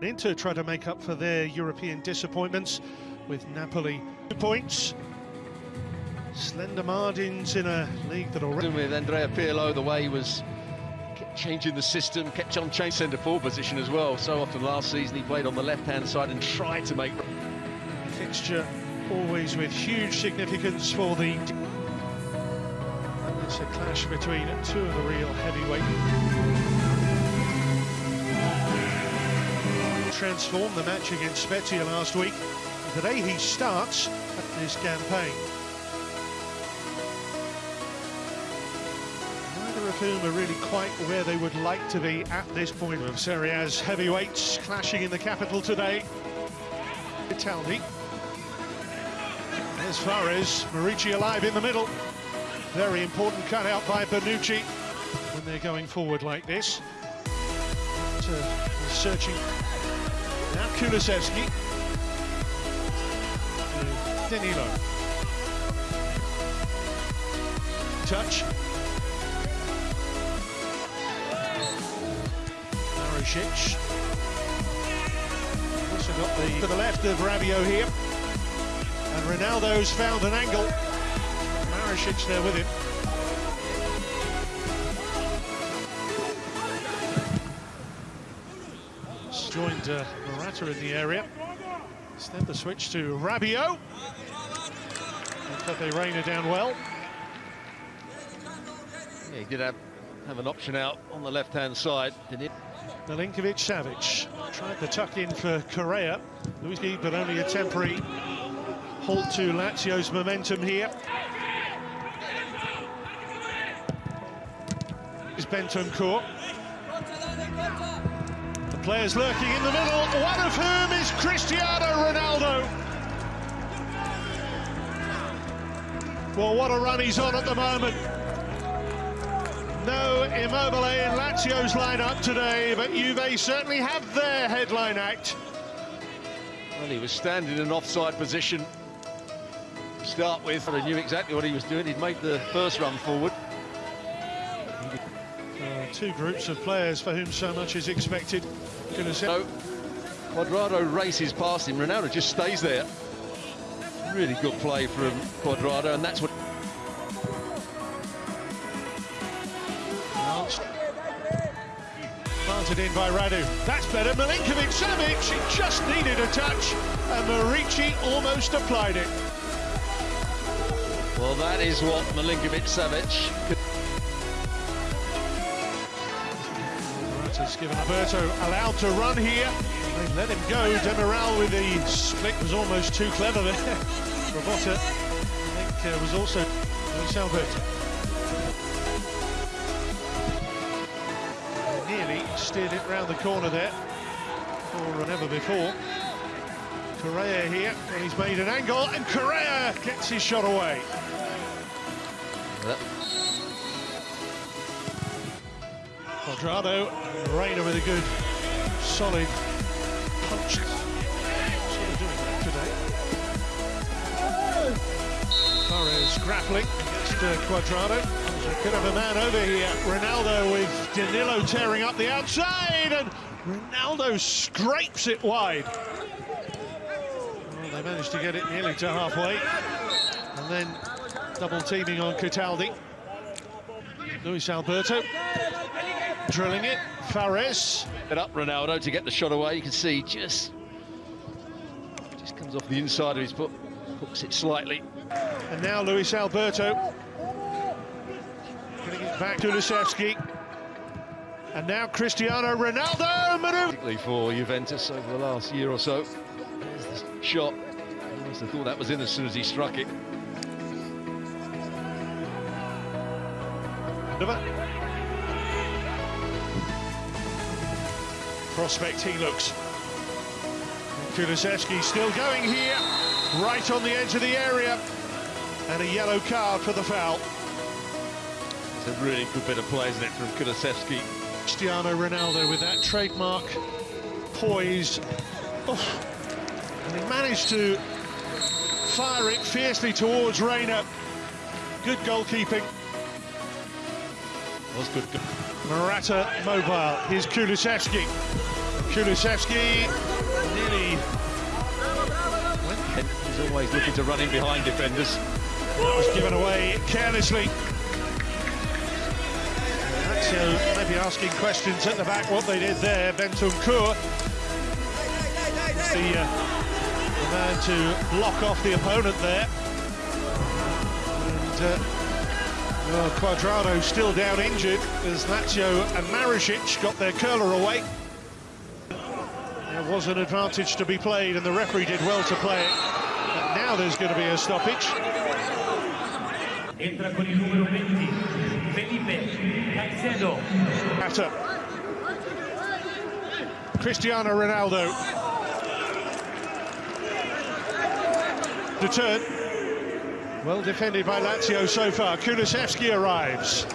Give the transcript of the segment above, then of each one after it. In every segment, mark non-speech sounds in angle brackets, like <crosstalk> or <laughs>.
Inter try to make up for their European disappointments with Napoli two points. Slender margins in a league that already with Andrea Pirlo, the way he was kept changing the system, kept on changing centre forward position as well. So often last season he played on the left-hand side and tried to make fixture always with huge significance for the and it's a clash between two of the real heavyweight transformed the match against Spezia last week. Today he starts at this campaign. Neither of whom are really quite where they would like to be at this point. Of Serie A's heavyweights clashing in the capital today. Italdi. As far as Muriqi alive in the middle. Very important cutout by Bonucci when they're going forward like this. Uh, searching Kulusevski. Danilo. Touch. Marusic. Also got the to the left of Rabiot here. And Ronaldo's found an angle. Marusic there with him. Joined uh, Morata in the area. Instead the switch to Rabiot. And Pepe Reina down well. Yeah, he did have, have an option out on the left-hand side, didn't he? Milinkovic Savic tried to tuck in for Correa. Luis but only a temporary halt to Lazio's momentum here. Is Bentancur. Players lurking in the middle, one of whom is Cristiano Ronaldo. Well, what a run he's on at the moment. No Immobile in Lazio's lineup today, but Juve certainly have their headline act. Well, he was standing in an offside position start with. He knew exactly what he was doing. He'd made the first run forward. Uh, two groups of players for whom so much is expected. So, Cuadrado races past him. Ronaldo just stays there. Really good play from Cuadrado, and that's what. Planted in by Radu. That's better. Milinkovic Savic, he just needed a touch, and Muriqi almost applied it. Well, that is what Milinkovic Savic Morata's given Alberto allowed to run here. They let him go. Demiral with the split was almost too clever there. <laughs> I think, uh, was also Luis Alberto. Nearly steered it round the corner there, or never before. Correa here, and he's made an angle, and Correa gets his shot away. Yep. Cuadrado, Reina with a good, solid punch. Sort of doing that today. Torres grappling against uh, Cuadrado. Could have a man over here. Ronaldo with Danilo tearing up the outside, and Ronaldo scrapes it wide. Well, they managed to get it nearly to halfway. And then double teaming on Cataldi. Luis Alberto drilling it. Fares. It up Ronaldo to get the shot away. You can see just just comes off the inside of his foot, hooks it slightly. And now Luis Alberto getting it back to Lusevski. And now Cristiano Ronaldo. Particularly for Juventus over the last year or so. There's the shot. I must have thought that was in as soon as he struck it. Prospect he looks. Kulusevski still going here, right on the edge of the area. And a yellow card for the foul. It's a really good bit of play, isn't it, from Kulusevski? Cristiano Ronaldo with that trademark poise. Oh. And he managed to fire it fiercely towards Reina. Good goalkeeping was good. Morata mobile. Here's Kulusevski. Kulusevski nearly He's always looking to run in behind defenders. That was given away carelessly. So maybe asking questions at the back what they did there. Bentancur, the, uh, the man to block off the opponent there. And uh, well, Cuadrado still down injured as Lazio and Marusic got their curler away. There was an advantage to be played and the referee did well to play it. But now there's going to be a stoppage. Entra con il numero 20, Felipe Caicedo. Atta. Cristiano Ronaldo. The turn. Well defended by Lazio so far. Kulusevski arrives.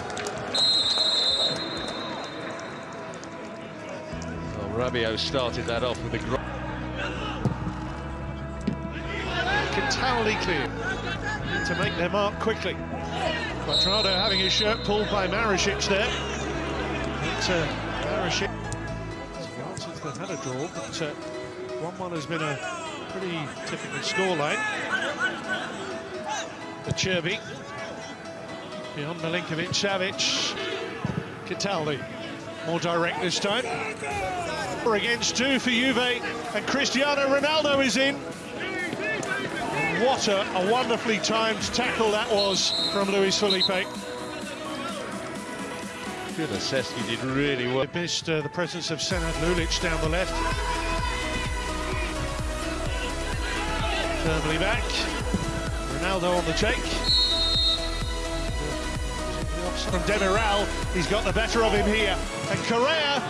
Well, Rabiot started that off with a gro- Cataldi clear to make their mark quickly. Cuadrado having his shirt pulled by Marusic there. But uh, Marusic, since they've had a draw, but 1-1 has been a pretty typical scoreline. The Cherby beyond Milinkovic, Savic, Cataldi, more direct this time. Four against two for Juve, and Cristiano Ronaldo is in. What a, a, wonderfully timed tackle that was from Luis Felipe. Kulusevski did really well. They missed uh, the presence of Senad Lulic down the left. Firmly back. Ronaldo on the take. From Demiral, he's got the better of him here. And Correa,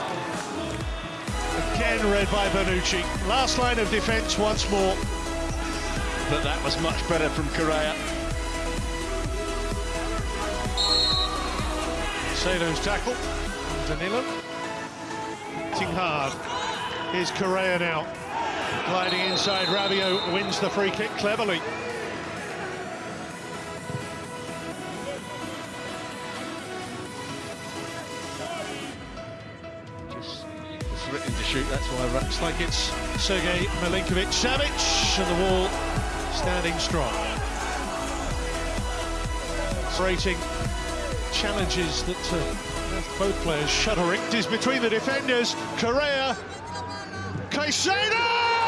again read by Bonucci. Last line of defence once more. But that was much better from Correa. Sado's tackle. Danilo. Hitting hard. Here's Correa now. Gliding inside, Rabiot wins the free kick cleverly. Just threatening to shoot, that's why Looks like it's Sergei Milinkovic Savic and the wall standing strong. Rating challenges that uh, both players shuddering. It is between the defenders, Correa, Caicedo!